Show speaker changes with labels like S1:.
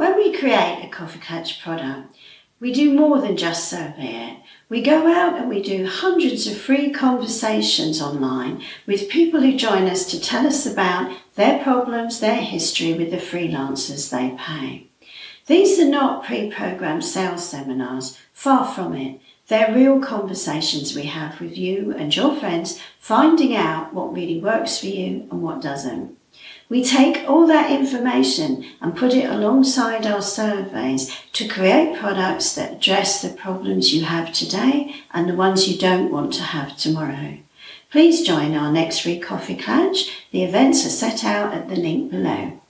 S1: When we create a Coffee Klatch product, we do more than just survey it. We go out and we do hundreds of free conversations online with people who join us to tell us about their problems, their history with the freelancers they pay. These are not pre-programmed sales seminars, far from it. They're real conversations we have with you and your friends, finding out what really works for you and what doesn't. We take all that information and put it alongside our surveys to create products that address the problems you have today and the ones you don't want to have tomorrow. Please join our next free coffee klatch. The events are set out at the link below.